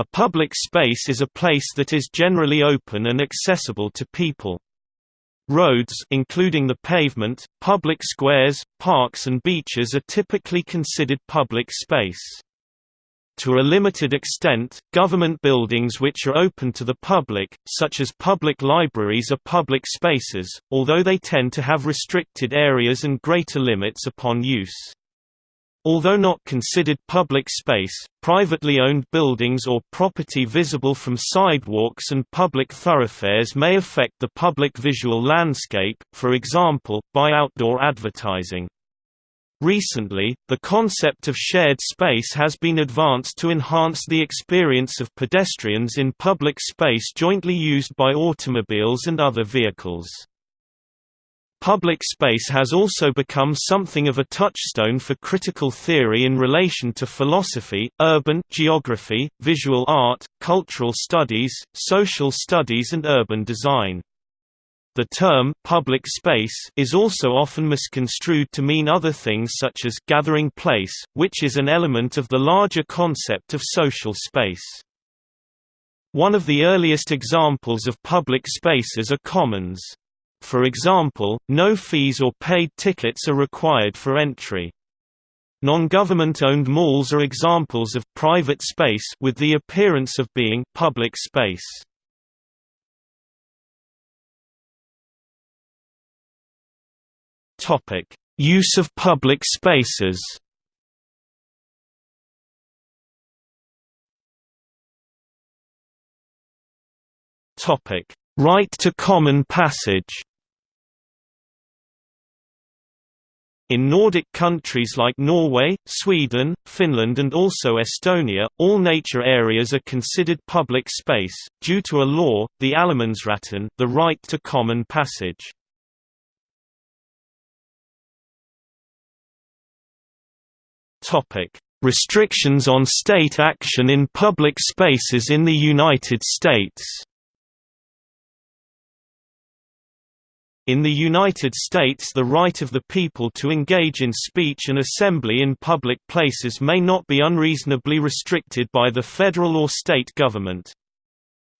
A public space is a place that is generally open and accessible to people. Roads including the pavement, public squares, parks and beaches are typically considered public space. To a limited extent, government buildings which are open to the public, such as public libraries are public spaces, although they tend to have restricted areas and greater limits upon use. Although not considered public space, privately owned buildings or property visible from sidewalks and public thoroughfares may affect the public visual landscape, for example, by outdoor advertising. Recently, the concept of shared space has been advanced to enhance the experience of pedestrians in public space jointly used by automobiles and other vehicles. Public space has also become something of a touchstone for critical theory in relation to philosophy, urban geography, visual art, cultural studies, social studies and urban design. The term public space is also often misconstrued to mean other things such as gathering place, which is an element of the larger concept of social space. One of the earliest examples of public spaces are commons. For example, no fees or paid tickets are required for entry. Non-government-owned malls are examples of private space with the appearance of being public space. Topic: Use of public spaces. Topic: Right to common passage. In Nordic countries like Norway, Sweden, Finland and also Estonia, all nature areas are considered public space, due to a law, the Allemannsretten the right to common passage. Restrictions on state action in public spaces in the United States. In the United States the right of the people to engage in speech and assembly in public places may not be unreasonably restricted by the federal or state government.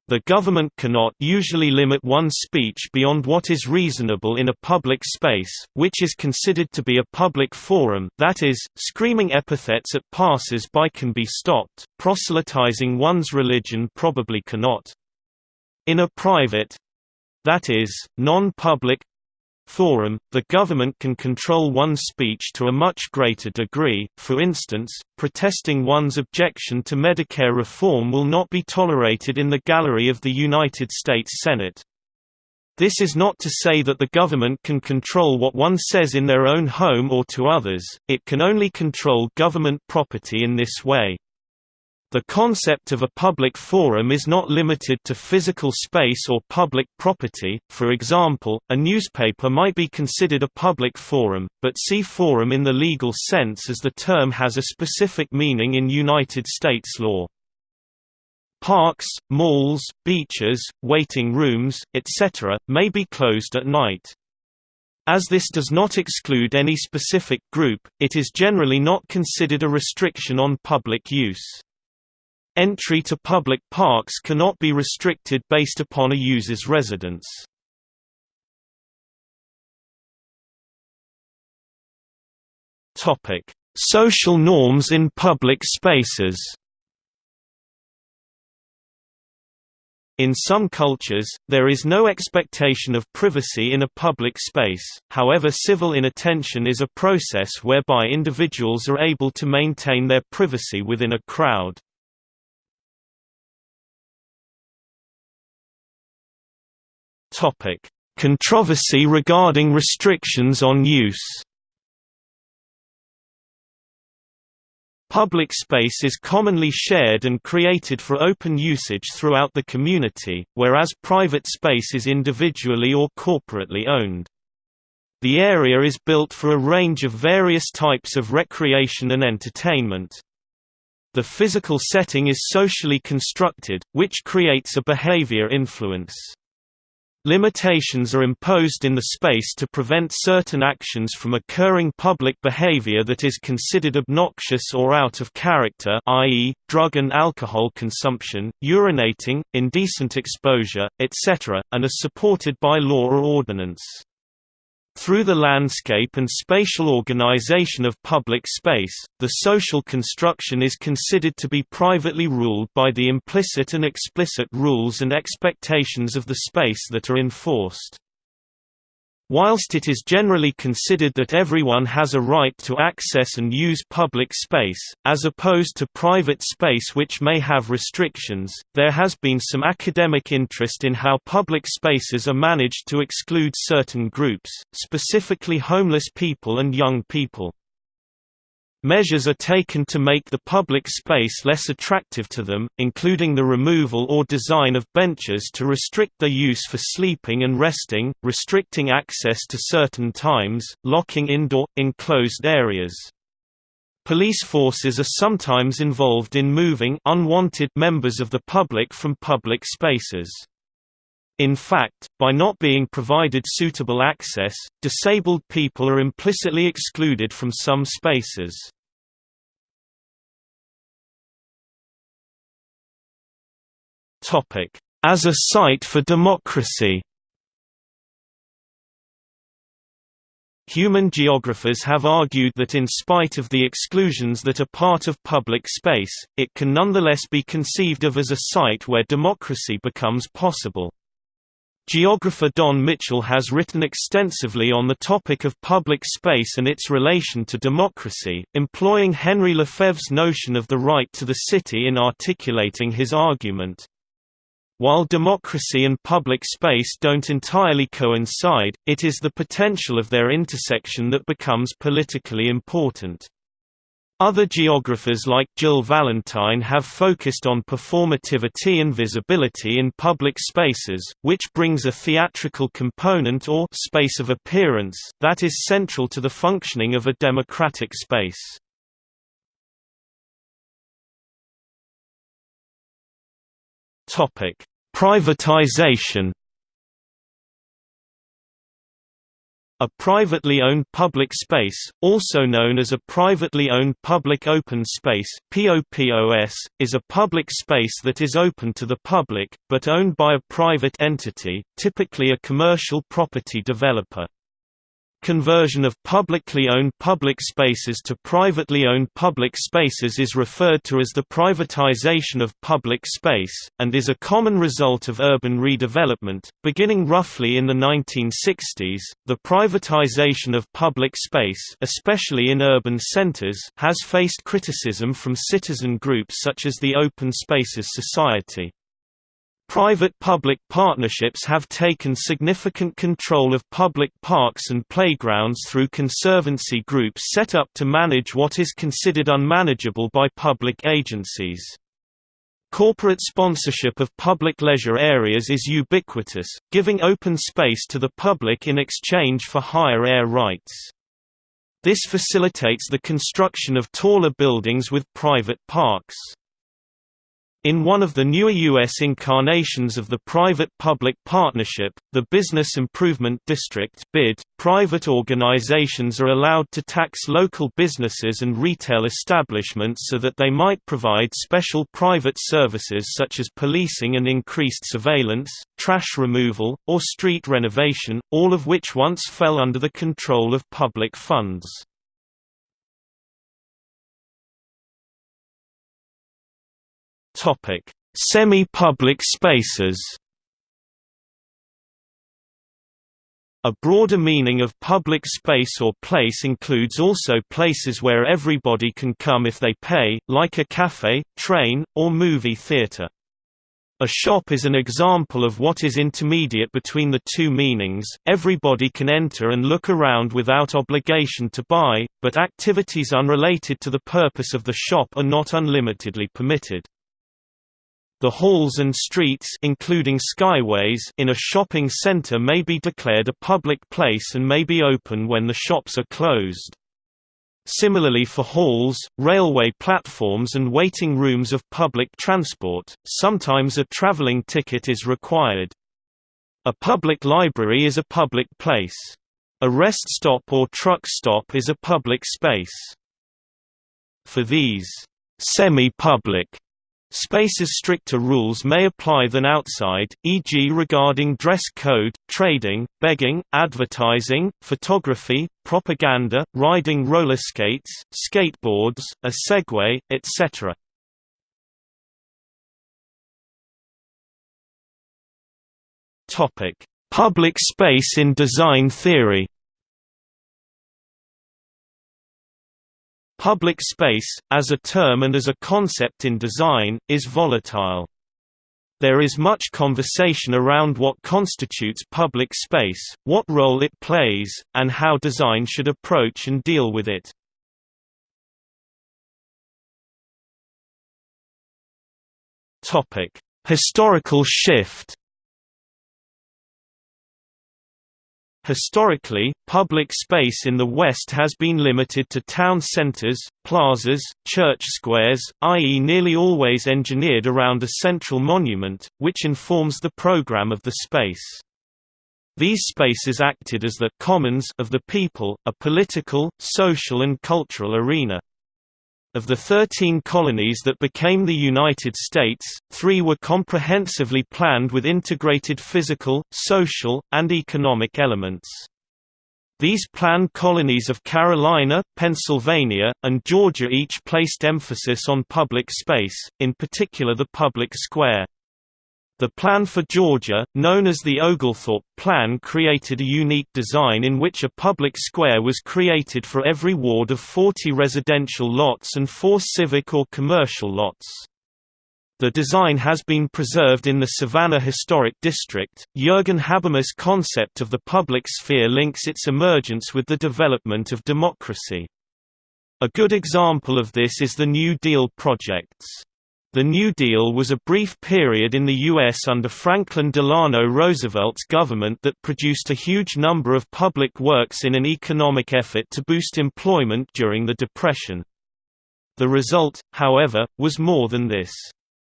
The government cannot usually limit one's speech beyond what is reasonable in a public space, which is considered to be a public forum that is, screaming epithets at passers-by can be stopped, proselytizing one's religion probably cannot. In a private—that is, non-public forum, the government can control one's speech to a much greater degree, for instance, protesting one's objection to Medicare reform will not be tolerated in the gallery of the United States Senate. This is not to say that the government can control what one says in their own home or to others, it can only control government property in this way. The concept of a public forum is not limited to physical space or public property, for example, a newspaper might be considered a public forum, but see forum in the legal sense as the term has a specific meaning in United States law. Parks, malls, beaches, waiting rooms, etc., may be closed at night. As this does not exclude any specific group, it is generally not considered a restriction on public use. Entry to public parks cannot be restricted based upon a user's residence. Topic: Social norms in public spaces. In some cultures, there is no expectation of privacy in a public space, however civil inattention is a process whereby individuals are able to maintain their privacy within a crowd. Topic: Controversy regarding restrictions on use. Public space is commonly shared and created for open usage throughout the community, whereas private space is individually or corporately owned. The area is built for a range of various types of recreation and entertainment. The physical setting is socially constructed, which creates a behavior influence. Limitations are imposed in the space to prevent certain actions from occurring public behavior that is considered obnoxious or out of character i.e., drug and alcohol consumption, urinating, indecent exposure, etc., and are supported by law or ordinance. Through the landscape and spatial organization of public space, the social construction is considered to be privately ruled by the implicit and explicit rules and expectations of the space that are enforced. Whilst it is generally considered that everyone has a right to access and use public space, as opposed to private space which may have restrictions, there has been some academic interest in how public spaces are managed to exclude certain groups, specifically homeless people and young people. Measures are taken to make the public space less attractive to them, including the removal or design of benches to restrict their use for sleeping and resting, restricting access to certain times, locking indoor, enclosed areas. Police forces are sometimes involved in moving unwanted members of the public from public spaces. In fact, by not being provided suitable access, disabled people are implicitly excluded from some spaces. As a site for democracy Human geographers have argued that in spite of the exclusions that are part of public space, it can nonetheless be conceived of as a site where democracy becomes possible. Geographer Don Mitchell has written extensively on the topic of public space and its relation to democracy, employing Henri Lefebvre's notion of the right to the city in articulating his argument. While democracy and public space don't entirely coincide, it is the potential of their intersection that becomes politically important. Other geographers like Gill Valentine have focused on performativity and visibility in public spaces, which brings a theatrical component or space of appearance that is central to the functioning of a democratic space. Privatization A privately owned public space, also known as a privately owned public open space POPOS, is a public space that is open to the public, but owned by a private entity, typically a commercial property developer. Conversion of publicly owned public spaces to privately owned public spaces is referred to as the privatization of public space, and is a common result of urban redevelopment. Beginning roughly in the 1960s, the privatization of public space, especially in urban centers, has faced criticism from citizen groups such as the Open Spaces Society. Private-public partnerships have taken significant control of public parks and playgrounds through conservancy groups set up to manage what is considered unmanageable by public agencies. Corporate sponsorship of public leisure areas is ubiquitous, giving open space to the public in exchange for higher air rights. This facilitates the construction of taller buildings with private parks. In one of the newer U.S. incarnations of the private-public partnership, the Business Improvement District BID, private organizations are allowed to tax local businesses and retail establishments so that they might provide special private services such as policing and increased surveillance, trash removal, or street renovation, all of which once fell under the control of public funds. Semi-public spaces. A broader meaning of public space or place includes also places where everybody can come if they pay, like a cafe, train, or movie theater. A shop is an example of what is intermediate between the two meanings, everybody can enter and look around without obligation to buy, but activities unrelated to the purpose of the shop are not unlimitedly permitted. The halls and streets including skyways in a shopping center may be declared a public place and may be open when the shops are closed. Similarly for halls, railway platforms and waiting rooms of public transport, sometimes a traveling ticket is required. A public library is a public place. A rest stop or truck stop is a public space. For these semi-public Spaces stricter rules may apply than outside, e.g. regarding dress code, trading, begging, advertising, photography, propaganda, riding roller skates, skateboards, a Segway, etc. Public space in design theory Public space, as a term and as a concept in design, is volatile. There is much conversation around what constitutes public space, what role it plays, and how design should approach and deal with it. Historical shift Historically, public space in the West has been limited to town centers, plazas, church squares, i.e. nearly always engineered around a central monument, which informs the program of the space. These spaces acted as the «commons» of the people, a political, social and cultural arena. Of the 13 colonies that became the United States, three were comprehensively planned with integrated physical, social, and economic elements. These planned colonies of Carolina, Pennsylvania, and Georgia each placed emphasis on public space, in particular the public square. The plan for Georgia, known as the Oglethorpe Plan created a unique design in which a public square was created for every ward of 40 residential lots and four civic or commercial lots. The design has been preserved in the Savannah Historic District. Jürgen Habermas' concept of the public sphere links its emergence with the development of democracy. A good example of this is the New Deal projects. The New Deal was a brief period in the U.S. under Franklin Delano Roosevelt's government that produced a huge number of public works in an economic effort to boost employment during the Depression. The result, however, was more than this.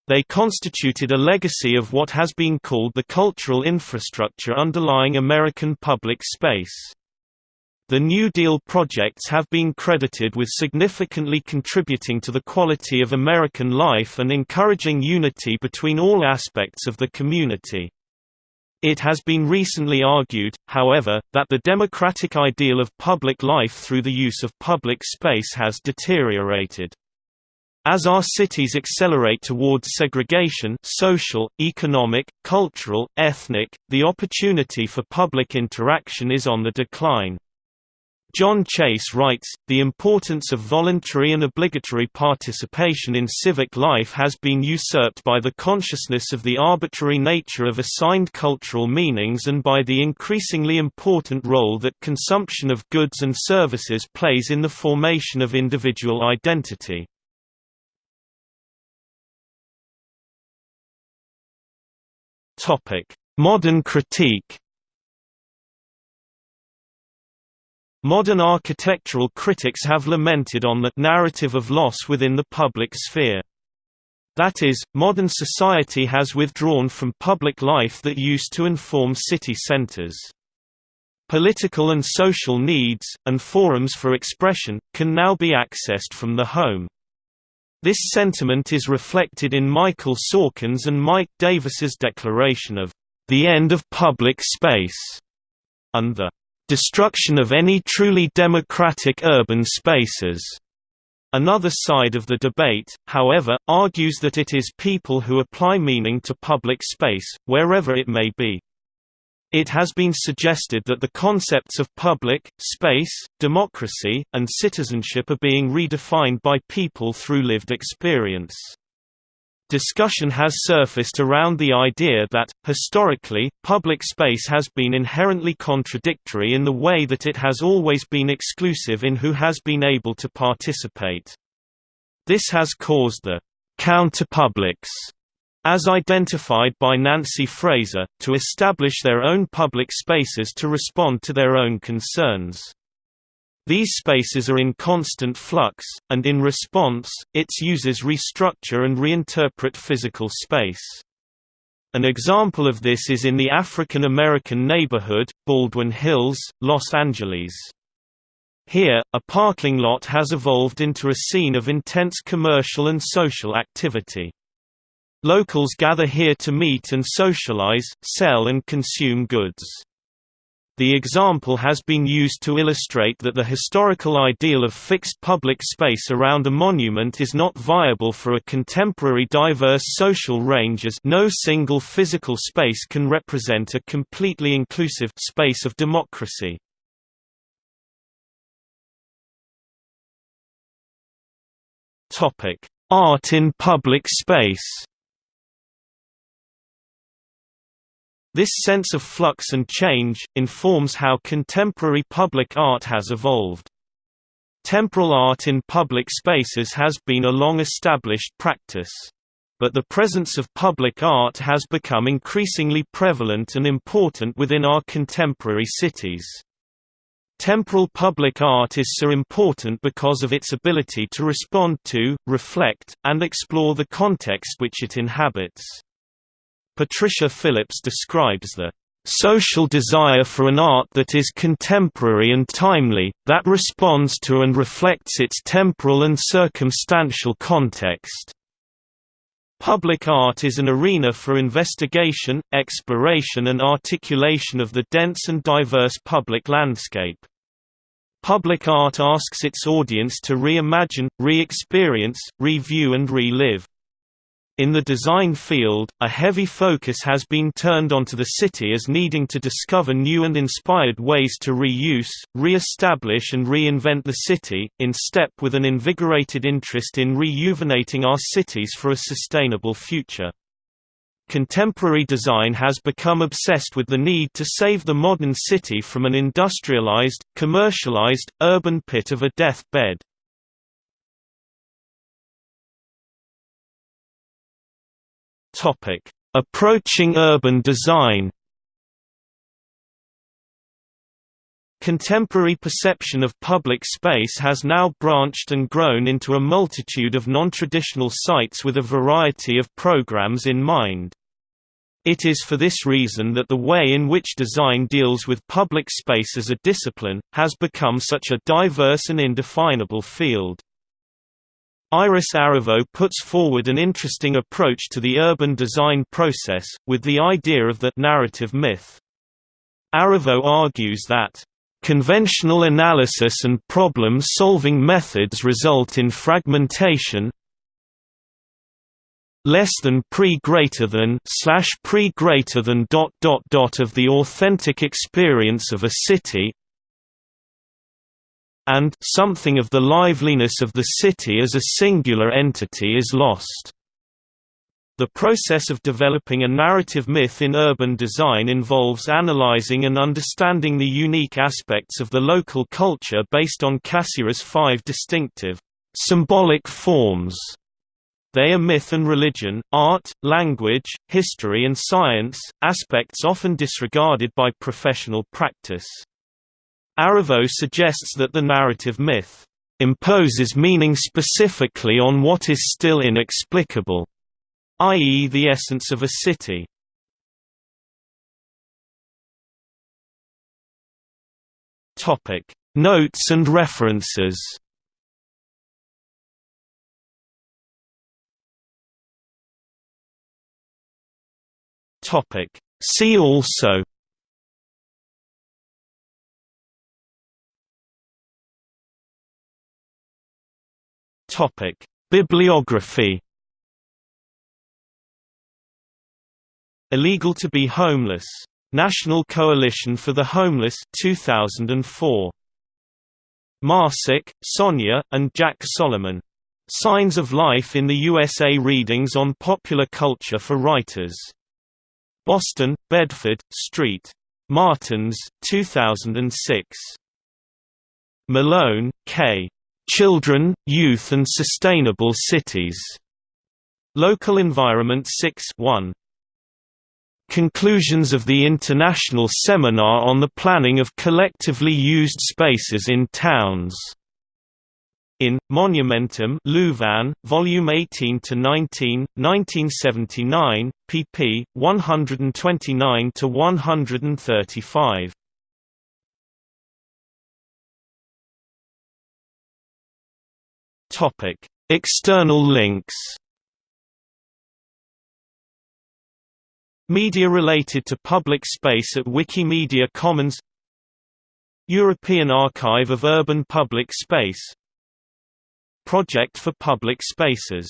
They constituted a legacy of what has been called the cultural infrastructure underlying American public space. The New Deal projects have been credited with significantly contributing to the quality of American life and encouraging unity between all aspects of the community. It has been recently argued, however, that the democratic ideal of public life through the use of public space has deteriorated. As our cities accelerate towards segregation social, economic, cultural, ethnic, the opportunity for public interaction is on the decline. John Chase writes, the importance of voluntary and obligatory participation in civic life has been usurped by the consciousness of the arbitrary nature of assigned cultural meanings and by the increasingly important role that consumption of goods and services plays in the formation of individual identity. Modern critique Modern architectural critics have lamented on the narrative of loss within the public sphere. That is, modern society has withdrawn from public life that used to inform city centers. Political and social needs, and forums for expression, can now be accessed from the home. This sentiment is reflected in Michael Sorkin's and Mike Davis's declaration of the end of public space and the destruction of any truly democratic urban spaces. Another side of the debate, however, argues that it is people who apply meaning to public space, wherever it may be. It has been suggested that the concepts of public, space, democracy, and citizenship are being redefined by people through lived experience. Discussion has surfaced around the idea that, historically, public space has been inherently contradictory in the way that it has always been exclusive in who has been able to participate. This has caused the counterpublics, as identified by Nancy Fraser, to establish their own public spaces to respond to their own concerns. These spaces are in constant flux, and in response, its users restructure and reinterpret physical space. An example of this is in the African American neighborhood, Baldwin Hills, Los Angeles. Here, a parking lot has evolved into a scene of intense commercial and social activity. Locals gather here to meet and socialize, sell and consume goods. The example has been used to illustrate that the historical ideal of fixed public space around a monument is not viable for a contemporary diverse social range as no single physical space can represent a completely inclusive space of democracy. Art in public space This sense of flux and change, informs how contemporary public art has evolved. Temporal art in public spaces has been a long-established practice. But the presence of public art has become increasingly prevalent and important within our contemporary cities. Temporal public art is so important because of its ability to respond to, reflect, and explore the context which it inhabits. Patricia Phillips describes the social desire for an art that is contemporary and timely, that responds to and reflects its temporal and circumstantial context. Public art is an arena for investigation, exploration and articulation of the dense and diverse public landscape. Public art asks its audience to reimagine, re-experience, review and relive. In the design field, a heavy focus has been turned onto the city as needing to discover new and inspired ways to reuse, re-establish and reinvent the city, in step with an invigorated interest in rejuvenating our cities for a sustainable future. Contemporary design has become obsessed with the need to save the modern city from an industrialized, commercialized, urban pit of a deathbed. Topic: Approaching urban design. Contemporary perception of public space has now branched and grown into a multitude of non-traditional sites with a variety of programs in mind. It is for this reason that the way in which design deals with public space as a discipline, has become such a diverse and indefinable field. Iris Aravot puts forward an interesting approach to the urban design process, with the idea of the narrative myth. Aravot argues that Conventional analysis and problem-solving methods result in fragmentation less than pre greater than slash pre greater than dot dot dot of the authentic experience of a city and something of the liveliness of the city as a singular entity is lost. The process of developing a narrative myth in urban design involves analyzing and understanding the unique aspects of the local culture based on Cassirer's five distinctive, symbolic forms. They are myth and religion, art, language, history and science, aspects often disregarded by professional practice. Aravot suggests that the narrative myth imposes meaning specifically on what is still inexplicable, i.e. the essence of a city. Notes and references. See also Topic: Bibliography. Illegal to be homeless. National Coalition for the Homeless 2004. Maasik, Sonia, and Jack Solomon. Signs of Life in the USA Readings on Popular Culture for Writers. Boston, Bedford, Street. Martins, 2006. Malone, K. Children, Youth and Sustainable Cities. Local Environment 6 1. Conclusions of the International Seminar on the Planning of Collectively Used Spaces in Towns. In Monumentum, Louvain, Volume 18 to 19, 1979, pp. 129 to 135. Topic: External links. Media related to public space at Wikimedia Commons European Archive of Urban Public Space Project for Public Spaces